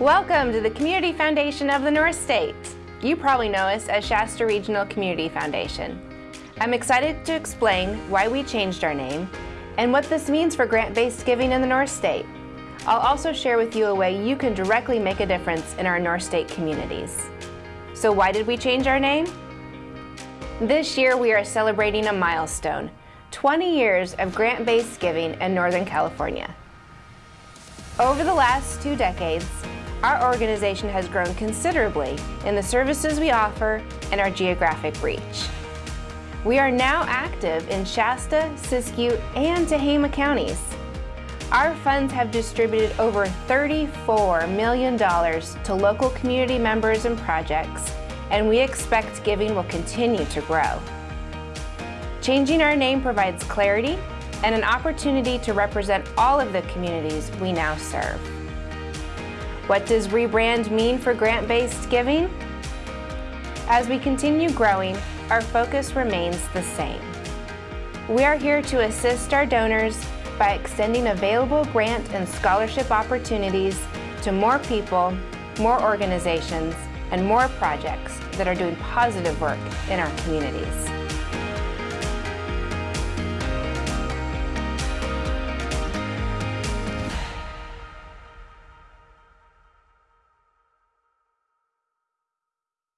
Welcome to the Community Foundation of the North State. You probably know us as Shasta Regional Community Foundation. I'm excited to explain why we changed our name and what this means for grant-based giving in the North State. I'll also share with you a way you can directly make a difference in our North State communities. So why did we change our name? This year we are celebrating a milestone, 20 years of grant-based giving in Northern California. Over the last two decades, our organization has grown considerably in the services we offer and our geographic reach. We are now active in Shasta, Siskiyou, and Tehama counties. Our funds have distributed over $34 million to local community members and projects, and we expect giving will continue to grow. Changing our name provides clarity and an opportunity to represent all of the communities we now serve. What does rebrand mean for grant-based giving? As we continue growing, our focus remains the same. We are here to assist our donors by extending available grant and scholarship opportunities to more people, more organizations, and more projects that are doing positive work in our communities.